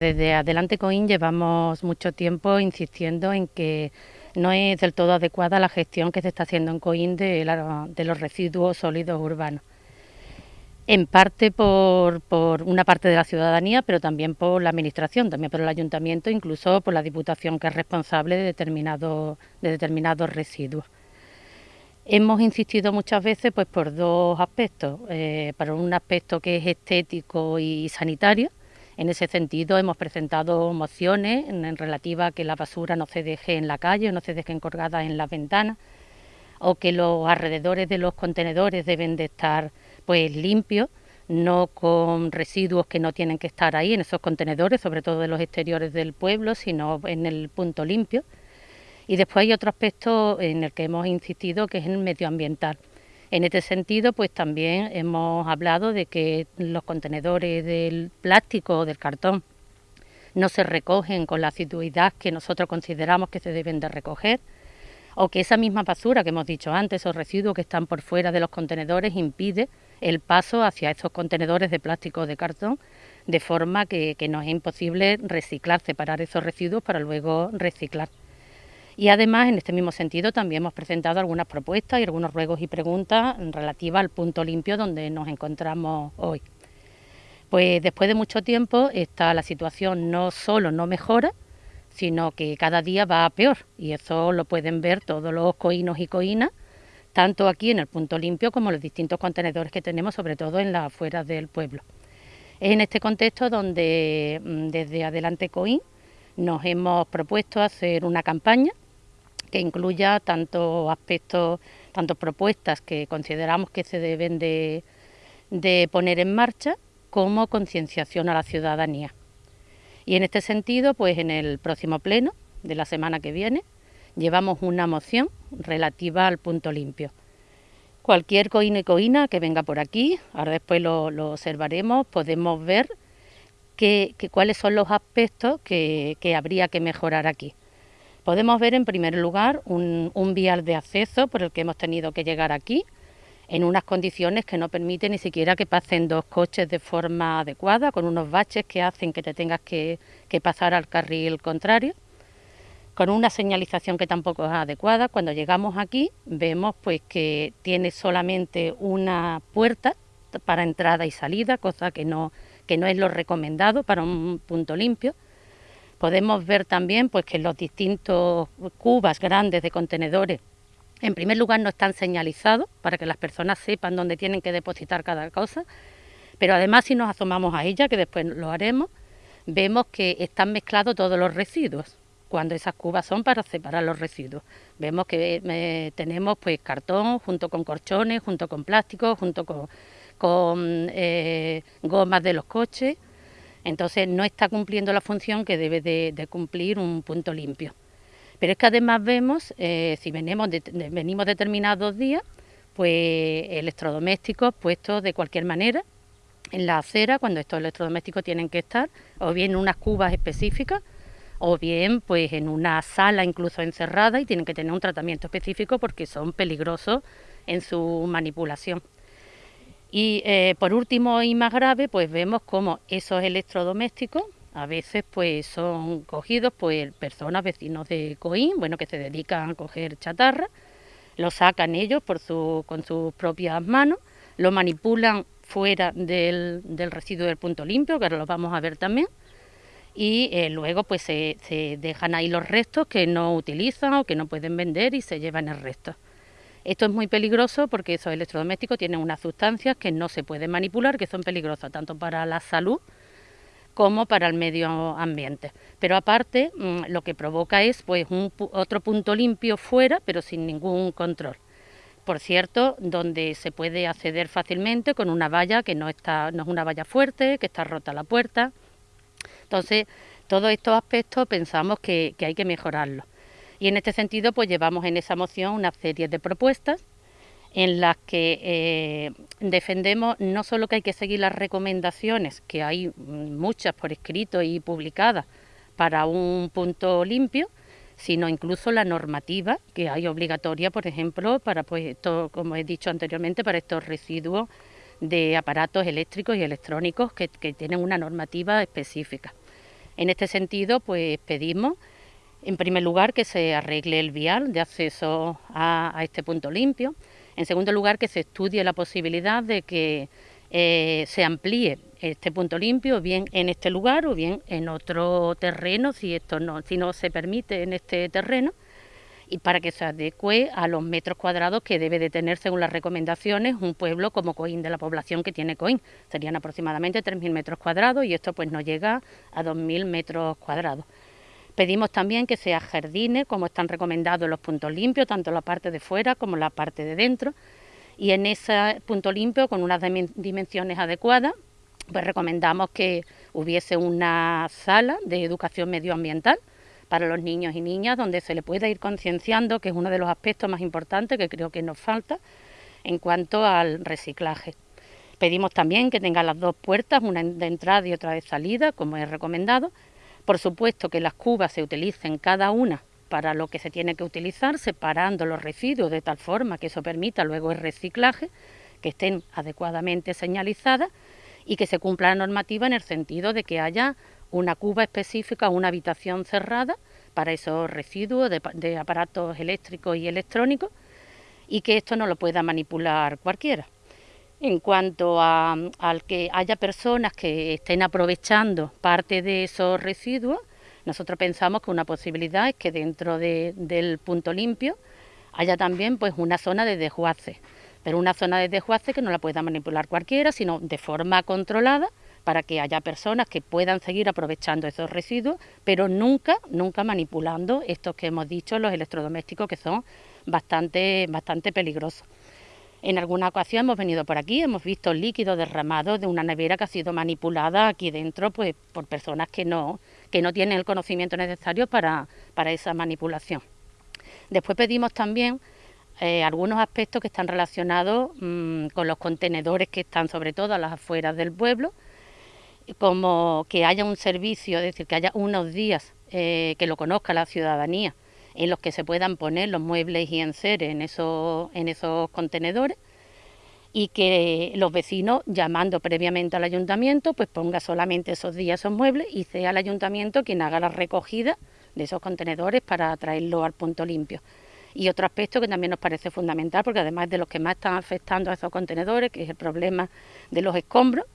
Desde Adelante Coin llevamos mucho tiempo insistiendo en que no es del todo adecuada la gestión que se está haciendo en Coin de, los residuos sólidos urbanos. En parte por, una parte de la ciudadanía, pero también por la Administración, también por el Ayuntamiento, incluso por la Diputación que es responsable de, de determinados residuos. Hemos insistido muchas veces pues, por dos aspectos. Eh, para un aspecto que es estético y sanitario, en ese sentido, hemos presentado mociones en, relativa a que la basura no se deje en la calle, no se deje encorgada en las ventanas, o que los alrededores de los contenedores deben de estar pues limpios, no con residuos que no tienen que estar ahí en esos contenedores, sobre todo de los exteriores del pueblo, sino en el punto limpio. Y después hay otro aspecto en el que hemos insistido, que es el medioambiental. En este sentido, pues también hemos hablado de que los contenedores del plástico o del cartón no se recogen con la asiduidad que nosotros consideramos que se deben de recoger, o que esa misma basura que hemos dicho antes, esos residuos que están por fuera de los contenedores, impide el paso hacia esos contenedores de plástico o de cartón, de forma que, que nos es imposible reciclar, separar esos residuos para luego reciclar. Y además, en este mismo sentido, también hemos presentado algunas propuestas y algunos ruegos y preguntas relativas al punto limpio donde nos encontramos hoy. Pues después de mucho tiempo, esta, la situación no solo no mejora, sino que cada día va a peor. Y eso lo pueden ver todos los coínos y coínas, tanto aquí en el punto limpio como los distintos contenedores que tenemos, sobre todo en las afueras del pueblo. Es en este contexto donde mm, desde Adelante Coín nos hemos propuesto hacer una campaña que incluya tanto aspectos, tanto propuestas que consideramos que se deben de, poner en marcha, como concienciación a la ciudadanía. Y en este sentido, pues en el próximo pleno de la semana que viene, llevamos una moción relativa al punto limpio. Cualquier coína y coína que venga por aquí, ahora después lo, observaremos, podemos ver que, cuáles son los aspectos que habría que mejorar aquí. Podemos ver en primer lugar un, vial de acceso por el que hemos tenido que llegar aquí, en unas condiciones que no permiten ni siquiera que pasen dos coches de forma adecuada, con unos baches que hacen que te tengas que, pasar al carril contrario, con una señalización que tampoco es adecuada. Cuando llegamos aquí vemos pues que tiene solamente una puerta para entrada y salida, cosa que no, que no es lo recomendado para un punto limpio. Podemos ver también pues, que los distintos cubas grandes de contenedores, en primer lugar, no están señalizados para que las personas sepan dónde tienen que depositar cada cosa, pero además si nos asomamos a ella, que después lo haremos, vemos que están mezclados todos los residuos, cuando esas cubas son para separar los residuos. Vemos que eh, tenemos pues cartón junto con corchones, junto con plástico, junto con, eh, gomas de los coches, entonces no está cumpliendo la función que debe de, cumplir un punto limpio. Pero es que además vemos, eh, si venimos, venimos determinados días, pues electrodomésticos puestos de cualquier manera en la acera, cuando estos electrodomésticos tienen que estar, o bien en unas cubas específicas, o bien pues en una sala incluso encerrada y tienen que tener un tratamiento específico porque son peligrosos en su manipulación. Y eh, por último y más grave, pues vemos cómo esos electrodomésticos a veces pues son cogidos por personas vecinos de Coín, bueno, que se dedican a coger chatarra, lo sacan ellos por su, con sus propias manos, lo manipulan fuera del, del residuo del punto limpio, que ahora lo vamos a ver también, y eh, luego pues se dejan ahí los restos que no utilizan o que no pueden vender y se llevan el resto. Esto es muy peligroso porque esos electrodomésticos tienen unas sustancias que no se pueden manipular, que son peligrosas tanto para la salud como para el medio ambiente. Pero aparte, mm, lo que provoca es pues un, otro punto limpio fuera, pero sin ningún control. Por cierto, donde se puede acceder fácilmente con una valla que no está, no es una valla fuerte, que está rota la puerta. Entonces, todos estos aspectos pensamos que, que hay que mejorarlos. Y en este sentido, pues llevamos en esa moción una serie de propuestas en las que eh, defendemos no solo que hay que seguir las recomendaciones, que hay muchas por escrito y publicadas para un punto limpio, sino incluso la normativa que hay obligatoria, por ejemplo, para, pues, como he dicho anteriormente, para estos residuos de aparatos eléctricos y electrónicos que tienen una normativa específica. En este sentido, pues pedimos, en primer lugar, que se arregle el vial de acceso a, este punto limpio. En segundo lugar, que se estudie la posibilidad de que eh, se amplíe este punto limpio, bien en este lugar o bien en otro terreno, si esto no, si no se permite en este terreno y para que se adecue a los metros cuadrados que debe de tener, según las recomendaciones, un pueblo como Coín, de la población que tiene Coín. Serían aproximadamente 3.000 metros cuadrados y esto pues no llega a 2.000 metros cuadrados. Pedimos también que sea jardines, como están recomendados los puntos limpios, tanto la parte de fuera como la parte de dentro. Y en ese punto limpio, con unas dimensiones adecuadas, pues recomendamos que hubiese una sala de educación medioambiental, para los niños y niñas, donde se le pueda ir concienciando, que es uno de los aspectos más importantes que creo que nos falta en cuanto al reciclaje. Pedimos también que tenga las dos puertas, una de entrada y otra de salida, como es recomendado. Por supuesto que las cubas se utilicen cada una para lo que se tiene que utilizar, separando los residuos de tal forma que eso permita luego el reciclaje, que estén adecuadamente señalizadas y que se cumpla la normativa en el sentido de que haya una cuba específica, una habitación cerrada para esos residuos de, aparatos eléctricos y electrónicos y que esto no lo pueda manipular cualquiera. En cuanto a, al que haya personas que estén aprovechando parte de esos residuos, nosotros pensamos que una posibilidad es que dentro del punto limpio haya también pues una zona de desguace, pero una zona de desguace que no la pueda manipular cualquiera, sino de forma controlada para que haya personas que puedan seguir aprovechando esos residuos, pero nunca, nunca manipulando estos que hemos dicho, los electrodomésticos, que son bastante, bastante peligrosos. En alguna ocasión hemos venido por aquí, hemos visto líquido derramado de una nevera que ha sido manipulada aquí dentro pues, por personas que no, que no tienen el conocimiento necesario para, para esa manipulación. Después pedimos también eh, algunos aspectos que están relacionados mm, con los contenedores que están sobre todo a las afueras del pueblo, como que haya un servicio, es decir, que haya unos días eh, que lo conozca la ciudadanía, en los que se puedan poner los muebles y enseres en esos, en esos contenedores y que los vecinos, llamando previamente al ayuntamiento, pues ponga solamente esos días esos muebles y sea el ayuntamiento quien haga la recogida de esos contenedores para traerlo al punto limpio. Y otro aspecto que también nos parece fundamental, porque además de los que más están afectando a esos contenedores, que es el problema de los escombros,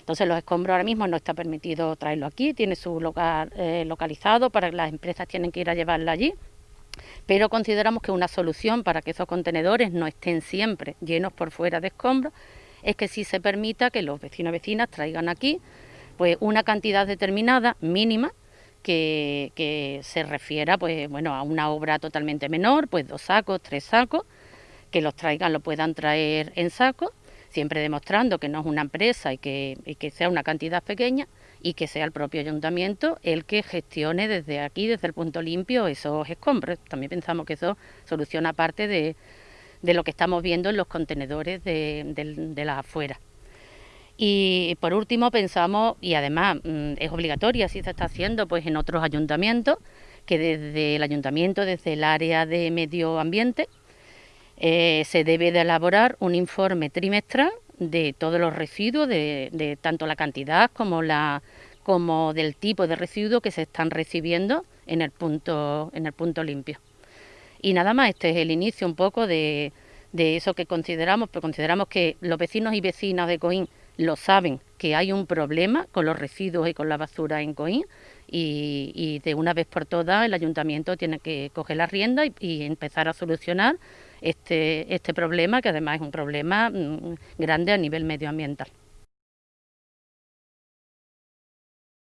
entonces los escombros ahora mismo no está permitido traerlo aquí, tiene su lugar eh, localizado para las empresas tienen que ir a llevarlo allí. Pero consideramos que una solución para que esos contenedores no estén siempre llenos por fuera de escombros es que sí se permita que los vecinos y vecinas traigan aquí pues una cantidad determinada, mínima, que, que, se refiera pues bueno a una obra totalmente menor, pues dos sacos, tres sacos, que los traigan, lo puedan traer en sacos siempre demostrando que no es una empresa y que, sea una cantidad pequeña y que sea el propio ayuntamiento el que gestione desde aquí, desde el punto limpio, esos escombros. También pensamos que eso soluciona parte de, lo que estamos viendo en los contenedores de, de, las afueras. Y por último pensamos, y además mm, es obligatorio, así se está haciendo pues en otros ayuntamientos, que desde el ayuntamiento, desde el área de medio ambiente, eh, se debe de elaborar un informe trimestral de todos los residuos, de, tanto la cantidad como, la, como del tipo de residuos que se están recibiendo en el punto, en el punto limpio. Y nada más, este es el inicio un poco de, de eso que consideramos, pero consideramos que los vecinos y vecinas de Coín lo saben, que hay un problema con los residuos y con la basura en Coín y, de una vez por todas el ayuntamiento tiene que coger la rienda y empezar a solucionar este, este problema, que además es un problema mm, grande a nivel medioambiental.